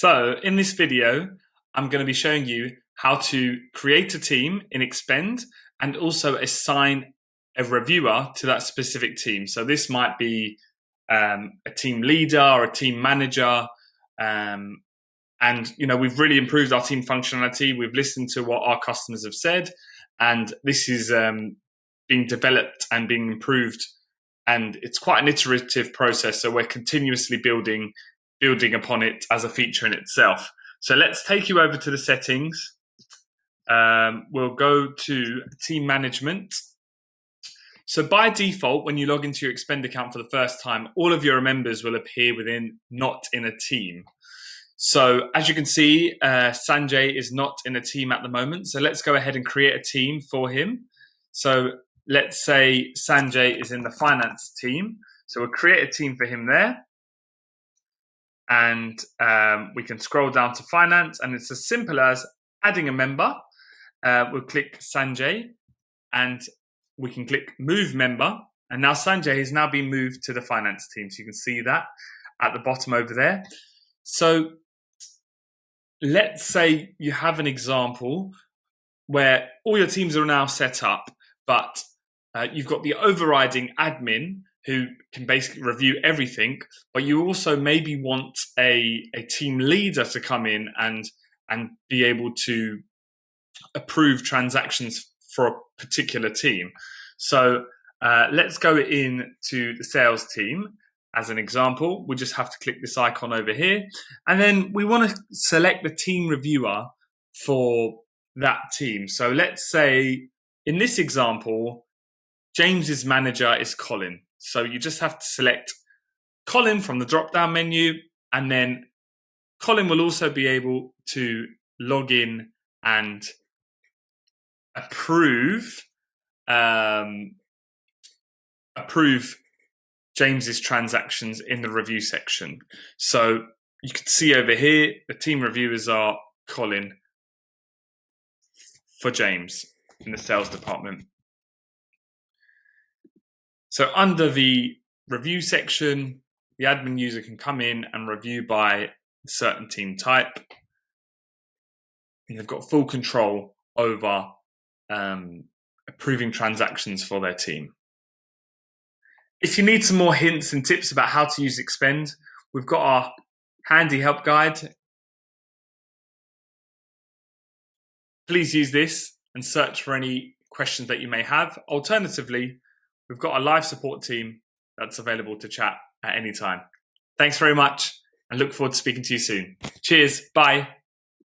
So in this video, I'm going to be showing you how to create a team in Expend and also assign a reviewer to that specific team. So this might be um, a team leader or a team manager. Um, and, you know, we've really improved our team functionality. We've listened to what our customers have said, and this is um, being developed and being improved. And it's quite an iterative process. So we're continuously building building upon it as a feature in itself. So let's take you over to the settings. Um, we'll go to team management. So by default, when you log into your Expend account for the first time, all of your members will appear within not in a team. So as you can see, uh, Sanjay is not in a team at the moment. So let's go ahead and create a team for him. So let's say Sanjay is in the finance team. So we'll create a team for him there and um, we can scroll down to finance and it's as simple as adding a member. Uh, we'll click Sanjay and we can click move member. And now Sanjay has now been moved to the finance team. So you can see that at the bottom over there. So let's say you have an example where all your teams are now set up, but uh, you've got the overriding admin who can basically review everything, but you also maybe want a, a team leader to come in and and be able to approve transactions for a particular team. So uh, let's go in to the sales team as an example. We just have to click this icon over here. And then we want to select the team reviewer for that team. So let's say in this example, James's manager is Colin. So you just have to select Colin from the drop down menu, and then Colin will also be able to log in and approve um, approve James's transactions in the review section. So you can see over here the team reviewers are Colin for James in the sales department. So under the review section, the admin user can come in and review by certain team type. And they've got full control over um, approving transactions for their team. If you need some more hints and tips about how to use Expend, we've got our handy help guide. Please use this and search for any questions that you may have. Alternatively, We've got a live support team that's available to chat at any time. Thanks very much and look forward to speaking to you soon. Cheers. Bye.